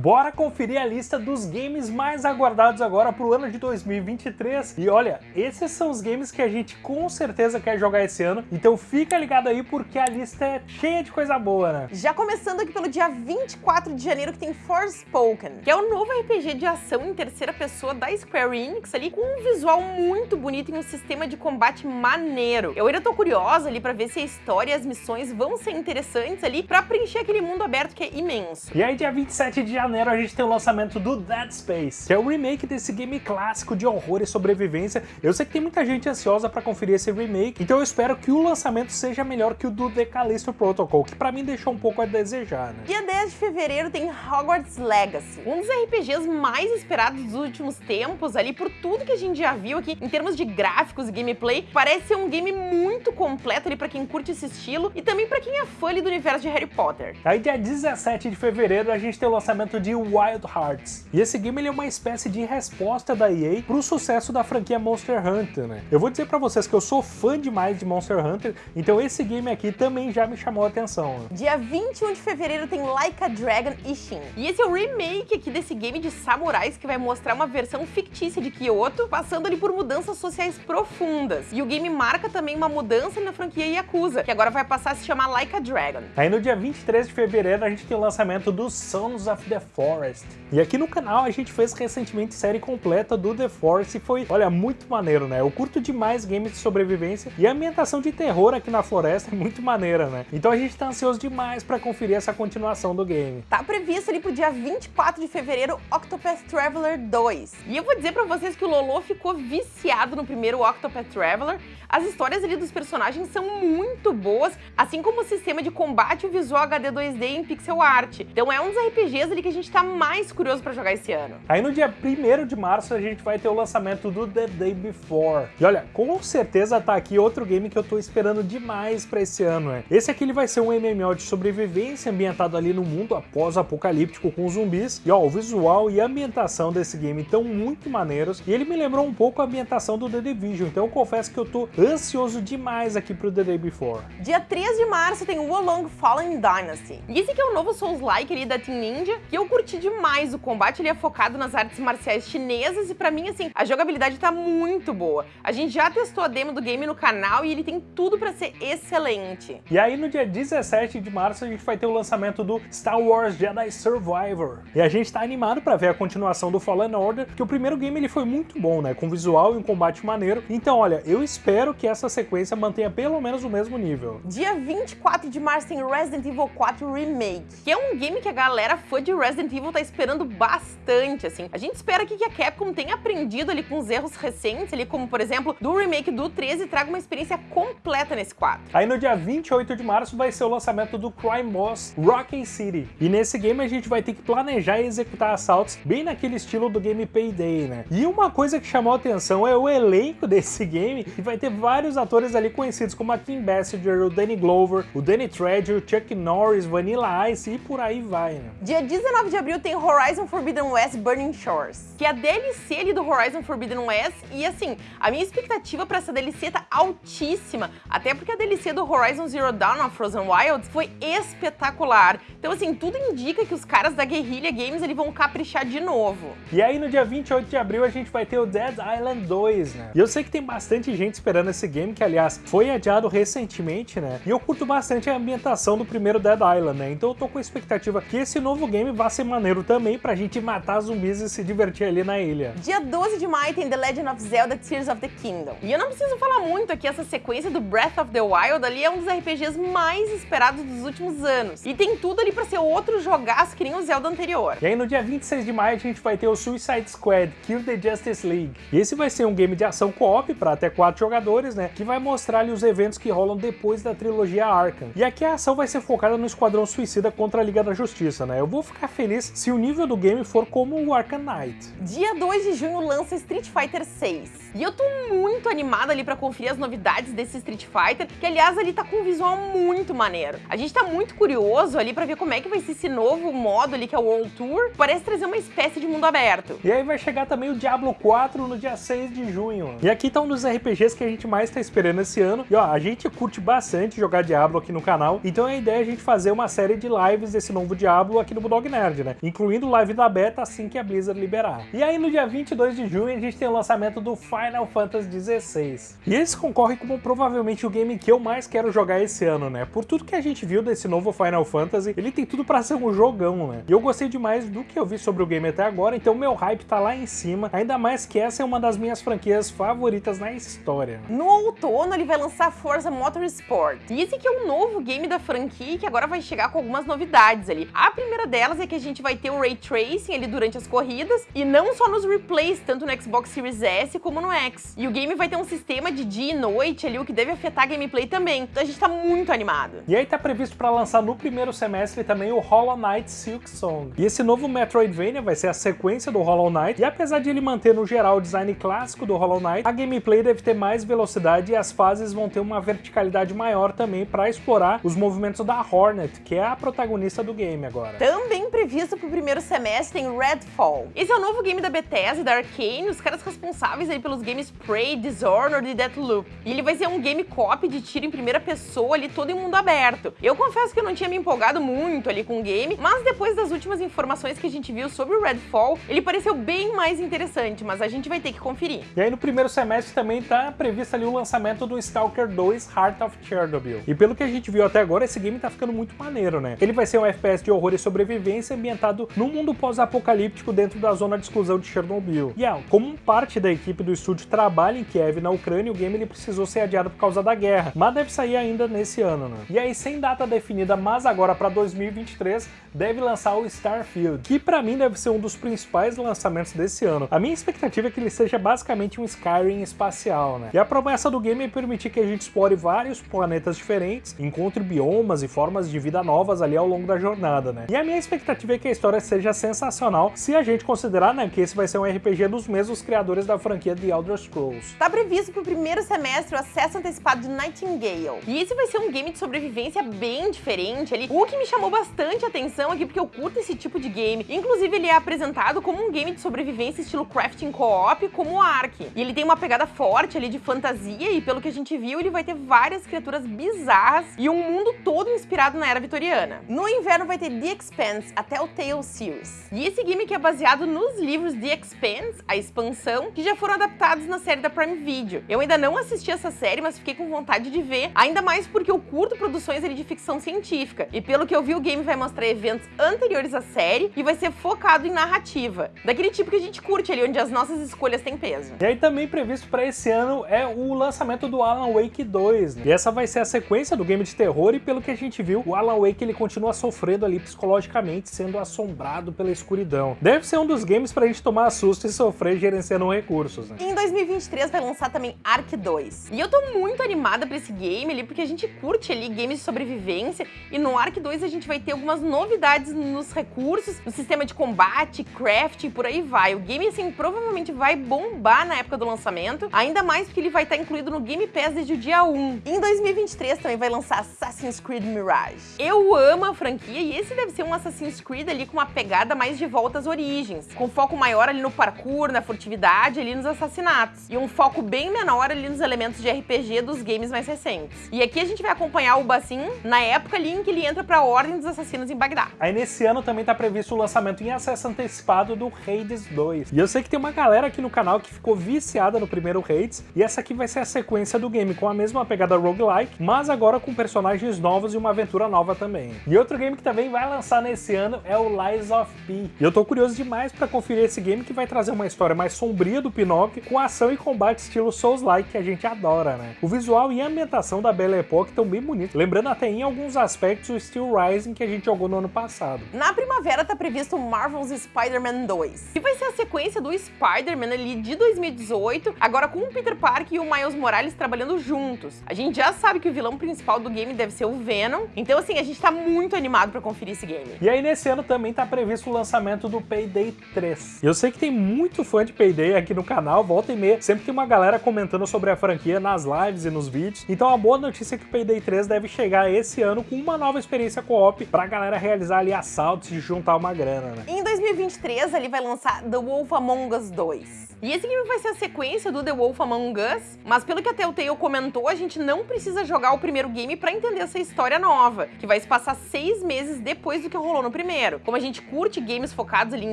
Bora conferir a lista dos games mais aguardados agora pro ano de 2023. E olha, esses são os games que a gente com certeza quer jogar esse ano, então fica ligado aí porque a lista é cheia de coisa boa, né? Já começando aqui pelo dia 24 de janeiro que tem Forspoken, que é o novo RPG de ação em terceira pessoa da Square Enix ali, com um visual muito bonito e um sistema de combate maneiro. Eu ainda tô curiosa ali pra ver se a história e as missões vão ser interessantes ali pra preencher aquele mundo aberto que é imenso. E aí dia 27 de janeiro a gente tem o lançamento do Dead Space, que é o remake desse game clássico de horror e sobrevivência. Eu sei que tem muita gente ansiosa pra conferir esse remake, então eu espero que o lançamento seja melhor que o do The Callisto Protocol, que pra mim deixou um pouco a desejar, né? Dia 10 de fevereiro tem Hogwarts Legacy, um dos RPGs mais esperados dos últimos tempos ali, por tudo que a gente já viu aqui em termos de gráficos e gameplay. Parece ser um game muito completo ali pra quem curte esse estilo e também pra quem é fã ali do universo de Harry Potter. Aí dia 17 de fevereiro a gente tem o lançamento de Wild Hearts. E esse game ele é uma espécie de resposta da EA pro sucesso da franquia Monster Hunter, né? Eu vou dizer pra vocês que eu sou fã demais de Monster Hunter, então esse game aqui também já me chamou a atenção. Né? Dia 21 de fevereiro tem Like a Dragon Ishin. E esse é o remake aqui desse game de samurais que vai mostrar uma versão fictícia de Kyoto, passando ali por mudanças sociais profundas. E o game marca também uma mudança na franquia Yakuza, que agora vai passar a se chamar Like a Dragon. Aí no dia 23 de fevereiro a gente tem o lançamento do Sons of the Forest. E aqui no canal a gente fez recentemente série completa do The Forest e foi, olha, muito maneiro, né? Eu curto demais games de sobrevivência e a ambientação de terror aqui na floresta é muito maneira, né? Então a gente tá ansioso demais pra conferir essa continuação do game. Tá previsto ali pro dia 24 de fevereiro Octopath Traveler 2. E eu vou dizer pra vocês que o Lolo ficou viciado no primeiro Octopath Traveler. As histórias ali dos personagens são muito boas, assim como o sistema de combate e o visual HD 2D em pixel art. Então é um dos RPGs ali que a gente tá mais curioso pra jogar esse ano. Aí no dia 1 de março a gente vai ter o lançamento do The Day Before. E olha, com certeza tá aqui outro game que eu tô esperando demais pra esse ano, né? Esse aqui ele vai ser um MMO de sobrevivência ambientado ali no mundo após-apocalíptico com zumbis. E ó, o visual e a ambientação desse game estão muito maneiros. E ele me lembrou um pouco a ambientação do The Division, então eu confesso que eu tô ansioso demais aqui pro The Day Before. Dia 3 de março tem o Wolong Fallen Dynasty. E esse aqui é o novo Souls-like ali da Team Ninja, que eu curti demais. O combate ele é focado nas artes marciais chinesas e pra mim, assim, a jogabilidade tá muito boa. A gente já testou a demo do game no canal e ele tem tudo pra ser excelente. E aí no dia 17 de março a gente vai ter o lançamento do Star Wars Jedi Survivor. E a gente tá animado pra ver a continuação do Fallen Order, porque o primeiro game ele foi muito bom, né? Com visual e um combate maneiro. Então, olha, eu espero que essa sequência mantenha pelo menos o mesmo nível. Dia 24 de março tem Resident Evil 4 Remake, que é um game que a galera fã de Resident Evil tá esperando bastante, assim. A gente espera que a Capcom tenha aprendido ali com os erros recentes, ali como, por exemplo, do remake do 13 e traga uma experiência completa nesse 4. Aí no dia 28 de março vai ser o lançamento do Crime Boss Rocky City. E nesse game a gente vai ter que planejar e executar assaltos bem naquele estilo do game Payday, né? E uma coisa que chamou a atenção é o elenco desse game, que vai ter vários atores ali conhecidos como a Kim Basinger, o Danny Glover, o Danny Trejo, o Chuck Norris, Vanilla Ice e por aí vai, né? Dia 19 de abril tem Horizon Forbidden West Burning Shores, que é a DLC ali do Horizon Forbidden West e assim, a minha expectativa pra essa DLC tá altíssima, até porque a DLC do Horizon Zero Dawn of Frozen Wilds foi espetacular. Então assim, tudo indica que os caras da Guerrilla Games eles vão caprichar de novo. E aí no dia 28 de abril a gente vai ter o Dead Island 2, né? E eu sei que tem bastante gente esperando esse game, que aliás foi adiado recentemente, né? E eu curto bastante a ambientação do primeiro Dead Island, né? Então eu tô com a expectativa que esse novo game vá ser maneiro também pra gente matar zumbis e se divertir ali na ilha. Dia 12 de maio tem The Legend of Zelda Tears of the Kingdom. E eu não preciso falar muito aqui, essa sequência do Breath of the Wild ali é um dos RPGs mais esperados dos últimos anos. E tem tudo ali pra ser outro jogaço que nem o Zelda anterior. E aí no dia 26 de maio a gente vai ter o Suicide Squad Kill the Justice League. E esse vai ser um game de ação co-op para até quatro jogadores, né? Que vai mostrar ali os eventos que rolam depois da trilogia Arkham. E aqui a ação vai ser focada no Esquadrão Suicida contra a Liga da Justiça, né? Eu vou ficar feliz se o nível do game for como o Arkham Knight. Dia 2 de junho lança Street Fighter 6. E eu tô muito animada ali pra conferir as novidades desse Street Fighter, que aliás ali tá com um visual muito maneiro. A gente tá muito curioso ali pra ver como é que vai ser esse novo modo ali que é o World Tour. Parece trazer uma espécie de mundo aberto. E aí vai chegar também o Diablo 4 no dia 6 de junho. E aqui tá um dos RPGs que a gente mais tá esperando esse ano. E ó, a gente curte bastante jogar Diablo aqui no canal, então a ideia é a gente fazer uma série de lives desse novo Diablo aqui no Bulldog Nerd. Nerd, né? Incluindo live da beta assim que a Blizzard liberar. E aí no dia 22 de junho a gente tem o lançamento do Final Fantasy XVI. E esse concorre como provavelmente o game que eu mais quero jogar esse ano, né? Por tudo que a gente viu desse novo Final Fantasy, ele tem tudo para ser um jogão, né? E eu gostei demais do que eu vi sobre o game até agora, então meu hype tá lá em cima, ainda mais que essa é uma das minhas franquias favoritas na história. No outono ele vai lançar Forza Motorsport. E esse aqui é um novo game da franquia que agora vai chegar com algumas novidades ali. A primeira delas é que a gente vai ter o Ray Tracing ali durante as corridas, e não só nos replays, tanto no Xbox Series S como no X. E o game vai ter um sistema de dia e noite ali, o que deve afetar a gameplay também. Então a gente tá muito animado. E aí tá previsto para lançar no primeiro semestre também o Hollow Knight Silk Song. E esse novo Metroidvania vai ser a sequência do Hollow Knight, e apesar de ele manter no geral o design clássico do Hollow Knight, a gameplay deve ter mais velocidade e as fases vão ter uma verticalidade maior também para explorar os movimentos da Hornet, que é a protagonista do game agora. Também previsto para o primeiro semestre tem Redfall. Esse é o novo game da Bethesda da Arkane, os caras responsáveis aí pelos games Prey, Dishonored e Deathloop. E ele vai ser um game cop de tiro em primeira pessoa ali, todo em mundo aberto. Eu confesso que eu não tinha me empolgado muito ali com o game, mas depois das últimas informações que a gente viu sobre o Redfall, ele pareceu bem mais interessante, mas a gente vai ter que conferir. E aí no primeiro semestre também tá previsto ali o lançamento do Stalker 2 Heart of Chernobyl. E pelo que a gente viu até agora, esse game tá ficando muito maneiro, né? Ele vai ser um FPS de horror e sobrevivência ambientado num mundo pós-apocalíptico dentro da zona de exclusão de Chernobyl. E ah, como parte da equipe do estúdio trabalha em Kiev, na Ucrânia, o game ele precisou ser adiado por causa da guerra, mas deve sair ainda nesse ano, né? E aí, sem data definida, mas agora para 2023, deve lançar o Starfield, que para mim deve ser um dos principais lançamentos desse ano. A minha expectativa é que ele seja basicamente um Skyrim espacial, né? E a promessa do game é permitir que a gente explore vários planetas diferentes, encontre biomas e formas de vida novas ali ao longo da jornada, né? E a minha expectativa é que a história seja sensacional se a gente considerar, né, que esse vai ser um RPG dos mesmos criadores da franquia The Elder Scrolls. Tá previsto pro primeiro semestre o acesso antecipado de Nightingale. E esse vai ser um game de sobrevivência bem diferente ali, o que me chamou bastante atenção aqui, porque eu curto esse tipo de game. Inclusive, ele é apresentado como um game de sobrevivência estilo crafting co-op, como o Ark. E ele tem uma pegada forte ali de fantasia, e pelo que a gente viu, ele vai ter várias criaturas bizarras e um mundo todo inspirado na era vitoriana. No inverno vai ter The Expanse, a Telltale Series. E esse que é baseado nos livros The Expanse, a expansão, que já foram adaptados na série da Prime Video. Eu ainda não assisti essa série, mas fiquei com vontade de ver, ainda mais porque eu curto produções ali de ficção científica. E pelo que eu vi, o game vai mostrar eventos anteriores à série e vai ser focado em narrativa. Daquele tipo que a gente curte ali, onde as nossas escolhas têm peso. E aí também previsto para esse ano é o lançamento do Alan Wake 2, né? E essa vai ser a sequência do game de terror e pelo que a gente viu, o Alan Wake ele continua sofrendo ali psicologicamente, sendo assombrado pela escuridão. Deve ser um dos games pra gente tomar susto e sofrer gerenciando recursos, né? Em 2023 vai lançar também Ark 2. E eu tô muito animada pra esse game ali, porque a gente curte ali games de sobrevivência, e no Ark 2 a gente vai ter algumas novidades nos recursos, no sistema de combate, craft e por aí vai. O game, assim, provavelmente vai bombar na época do lançamento, ainda mais porque ele vai estar incluído no Game Pass desde o dia 1. Em 2023 também vai lançar Assassin's Creed Mirage. Eu amo a franquia e esse deve ser um Assassin's Creed ali com uma pegada mais de volta às origens, com foco maior ali no parkour, na furtividade, ali nos assassinatos, e um foco bem menor ali nos elementos de RPG dos games mais recentes. E aqui a gente vai acompanhar o Bassin na época ali em que ele entra para a Ordem dos Assassinos em Bagdá. Aí nesse ano também tá previsto o lançamento em acesso antecipado do Hades 2. E eu sei que tem uma galera aqui no canal que ficou viciada no primeiro Hades, e essa aqui vai ser a sequência do game com a mesma pegada roguelike, mas agora com personagens novos e uma aventura nova também. E outro game que também vai lançar nesse ano é o Lies of P. E eu tô curioso demais para conferir esse game que vai trazer uma história mais sombria do Pinóquio, com ação e combate estilo Souls-like que a gente adora, né? O visual e a ambientação da Belle Époque estão bem bonitos, lembrando até em alguns aspectos o Steel Rising que a gente jogou no ano passado. Na primavera tá previsto o Marvel's Spider-Man 2, que vai ser a sequência do Spider-Man ali de 2018, agora com o Peter Parker e o Miles Morales trabalhando juntos. A gente já sabe que o vilão principal do game deve ser o Venom, então assim, a gente tá muito animado para conferir esse game. E aí nesse ano também tá previsto o lançamento do Payday 3. Eu sei que tem muito fã de Payday aqui no canal, volta e meia, sempre tem uma galera comentando sobre a franquia nas lives e nos vídeos, então a boa notícia é que o Payday 3 deve chegar esse ano com uma nova experiência co-op pra galera realizar ali assaltos e juntar uma grana, né? Em 2023 ele vai lançar The Wolf Among Us 2. E esse game vai ser a sequência do The Wolf Among Us, mas pelo que a Telltale comentou, a gente não precisa jogar o primeiro game pra entender essa história nova, que vai se passar seis meses depois do que rolou no primeiro. Primeiro. Como a gente curte games focados ali em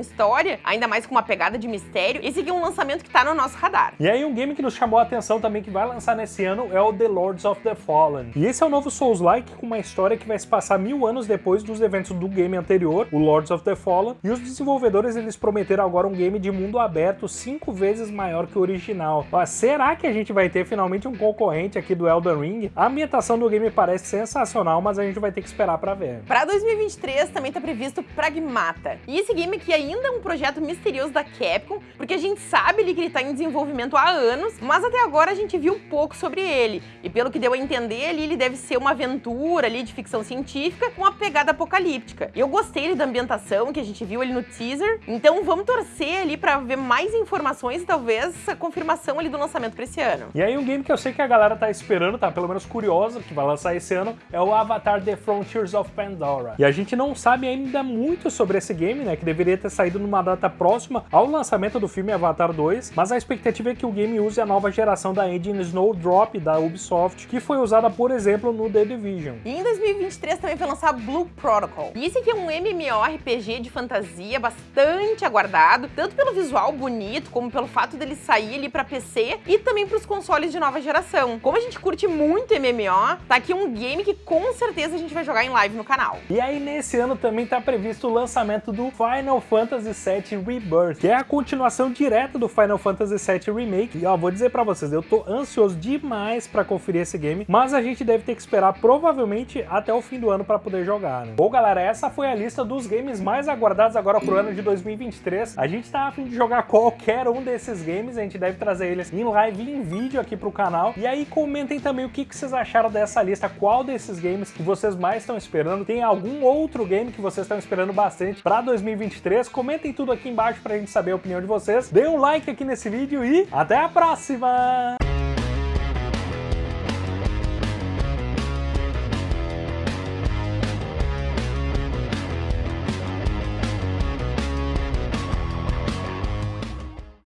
história, ainda mais com uma pegada de mistério, esse aqui é um lançamento que tá no nosso radar. E aí um game que nos chamou a atenção também que vai lançar nesse ano é o The Lords of the Fallen. E esse é o novo Souls-like com uma história que vai se passar mil anos depois dos eventos do game anterior, o Lords of the Fallen, e os desenvolvedores eles prometeram agora um game de mundo aberto cinco vezes maior que o original. Mas será que a gente vai ter finalmente um concorrente aqui do Elden Ring? A ambientação do game parece sensacional, mas a gente vai ter que esperar para ver. Para 2023 também tá previsto Pragmata. E esse game aqui ainda é um projeto misterioso da Capcom, porque a gente sabe ali que ele tá em desenvolvimento há anos, mas até agora a gente viu pouco sobre ele. E pelo que deu a entender ali, ele deve ser uma aventura ali de ficção científica com uma pegada apocalíptica. Eu gostei da ambientação que a gente viu ali no teaser, então vamos torcer ali para ver mais informações e talvez a confirmação ali do lançamento para esse ano. E aí um game que eu sei que a galera tá esperando, tá pelo menos curiosa, que vai lançar esse ano, é o Avatar The Frontiers of Pandora. E a gente não sabe ainda muito sobre esse game, né, que deveria ter saído numa data próxima ao lançamento do filme Avatar 2, mas a expectativa é que o game use a nova geração da engine Snowdrop da Ubisoft, que foi usada, por exemplo, no The Division. E em 2023 também foi lançar Blue Protocol. E esse aqui é um MMORPG de fantasia bastante aguardado, tanto pelo visual bonito, como pelo fato dele sair ali para PC e também para os consoles de nova geração. Como a gente curte muito MMO, tá aqui um game que com certeza a gente vai jogar em live no canal. E aí nesse ano também tá previsto o lançamento do Final Fantasy VII Rebirth, que é a continuação direta do Final Fantasy VII Remake. E ó, vou dizer para vocês, eu tô ansioso demais para conferir esse game, mas a gente deve ter que esperar provavelmente até o fim do ano para poder jogar, né? Bom, galera, essa foi a lista dos games mais aguardados agora pro ano de 2023. A gente tá a fim de jogar qualquer um desses games, a gente deve trazer eles em live e em vídeo aqui pro canal. E aí comentem também o que, que vocês acharam dessa lista, qual desses games que vocês mais estão esperando. Tem algum outro game que vocês estão esperando bastante para 2023? Comentem tudo aqui embaixo pra gente saber a opinião de vocês. Dê um like aqui nesse vídeo e até a próxima!